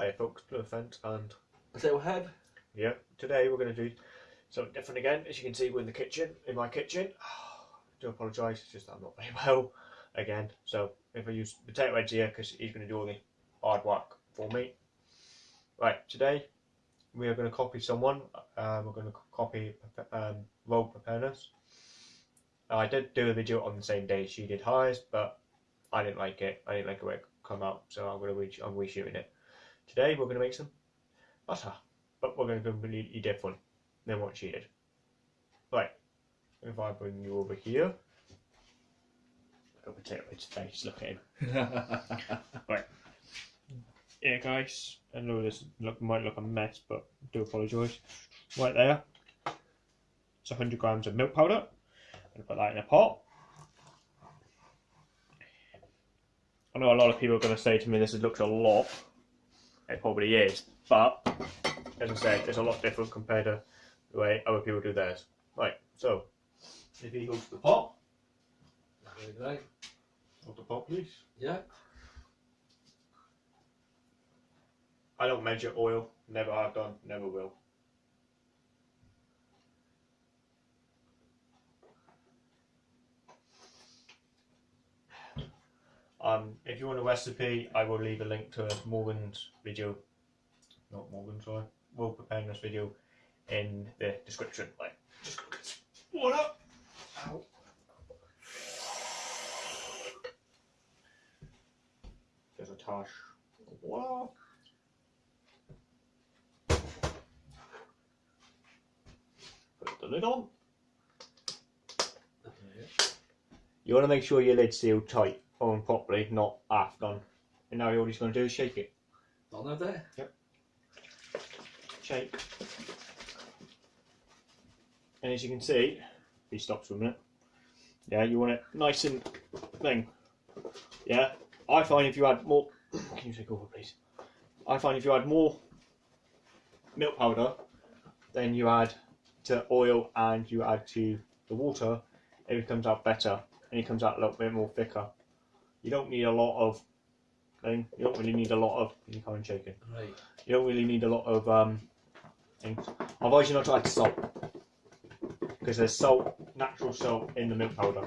Hi folks, Blue Fence and Potato head. yeah, today we're going to do something different again. As you can see, we're in the kitchen, in my kitchen. do apologise, it's just that I'm not very well again. So if I use potato heads here, because he's going to do all the hard work for me. Right, today we are going to copy someone. Um, we're going to copy um, Rogue Preparedness. I did do a video on the same day she did hers, but I didn't like it. I didn't like the way it come out, so I'm going to re- I'm reshooting it. Today we're going to make some butter, but we're going to completely different than what she did. Right, if I bring you over here, at potato head's face. Look at him. Right. Yeah, guys. I know this look might look a mess, but I do apologise. Right there, it's 100 grams of milk powder. I'm going to put that in a pot. I know a lot of people are going to say to me this looks a lot. It probably is, but as I said, it's a lot different compared to the way other people do theirs. Right, so if you go to the pot, There you go. hold the pot please. Yeah. I don't measure oil, never have done, never will. Um, if you want a recipe, I will leave a link to Morgan's video, not Morgan, sorry, Will Preparedness video in the description. Like, just go get some water. Ow. There's a tash water. Put the lid on. You want to make sure your lid's sealed tight on properly, not half done. And now you're all he's going to do is shake it. Not no there. Shake. And as you can see, he stops for a minute, yeah, you want it nice and thing. Yeah, I find if you add more, can you take over please? I find if you add more milk powder then you add to oil and you add to the water, it comes out better and it comes out a little bit more thicker. You don't need a lot of thing. You don't really need a lot of. Can you come and shake it? Right. You don't really need a lot of um, things. I've always not to add salt because there's salt, natural salt in the milk powder.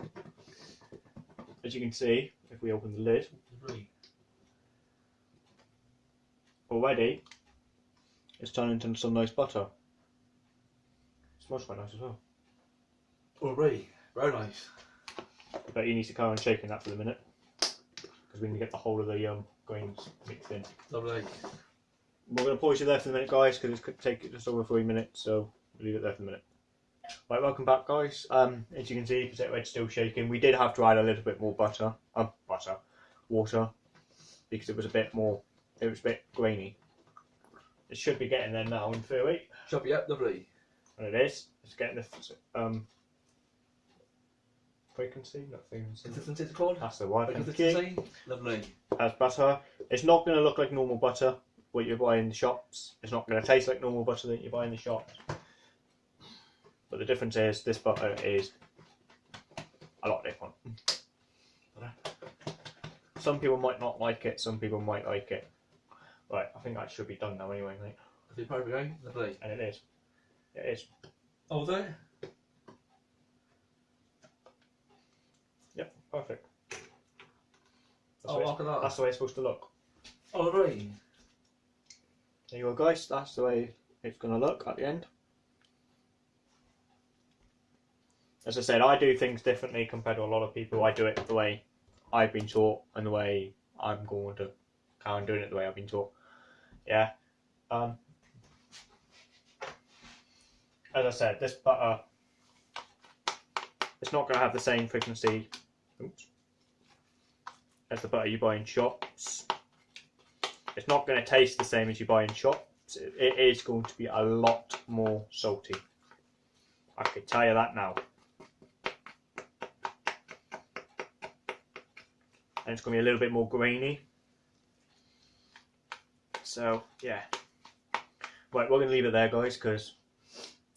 As you can see, if we open the lid, Right. already it's turned into some nice butter. smells quite nice as well. Already, Very nice. But you need to carry on shaking that for the minute because we need to get the whole of the um, grains mixed in. Lovely. We're going to pause you there for a minute, guys, because it's going to take just over three minutes, so we'll leave it there for a minute. Right, welcome back, guys. Um, as you can see, potato head's still shaking. We did have to add a little bit more butter, um, butter, water, because it was a bit more, it was a bit grainy. It should be getting there now in theory, Chop it up. Lovely. and it is. It's getting the um, frequency, not frequency. Consistency it's called. That's the. Thank you. Consistency. Lovely. as butter. It's not going to look like normal butter what you buy in the shops. It's not going to taste like normal butter that you buy in the shops. But the difference is this butter is a lot different. Some people might not like it. Some people might like it. Right, I think that should be done now anyway, mate. Is it probably going? Lovely. And it is. It is. Oh, there. Yep, perfect. That's, Oh, the way look at that. that's the way it's supposed to look. Oh, right. There you go, guys. That's the way it's going to look at the end. As I said, I do things differently compared to a lot of people. I do it the way I've been taught and the way I'm going to carry on doing it the way I've been taught. Yeah. Um, as I said, this butter, it's not going to have the same frequency oops, as the butter you buy in shops. It's not going to taste the same as you buy in shops. It- is going to be a lot more salty. I can tell you that now. And it's going to be a little bit more grainy. So, yeah. Right, we're going to leave it there, guys, because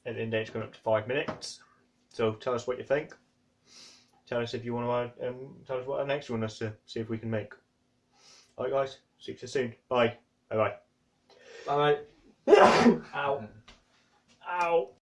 at the end the day, it's going up to five minutes. So, tell us what you think tell us if you want to, um, tell us what our next one is to see if we can make. Alright, guys. See you soon. Bye. Bye bye. Bye. Ow. Ow.